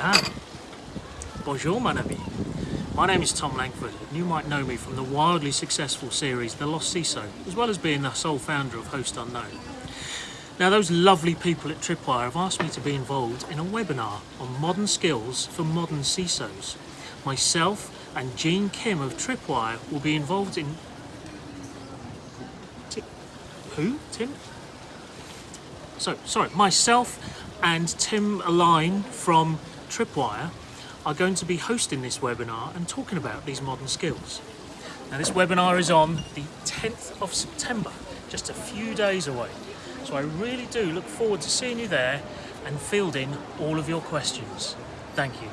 Ah, bonjour mon ami. My name is Thom Langford and you might know me from the wildly successful series The Lost CISO, as well as being the sole founder of Host Unknown. Now those lovely people at Tripwire have asked me to be involved in a webinar on modern skills for modern CISOs. Myself and Jean Kim of Tripwire will be involved in... Ti- Who? Tim? So, sorry, myself and Tim Erlin from Tripwire are going to be hosting this webinar and talking about these modern skills. Now this webinar is on the 10th of September, just a few days away. So I really do look forward to seeing you there and fielding all of your questions. Thank you.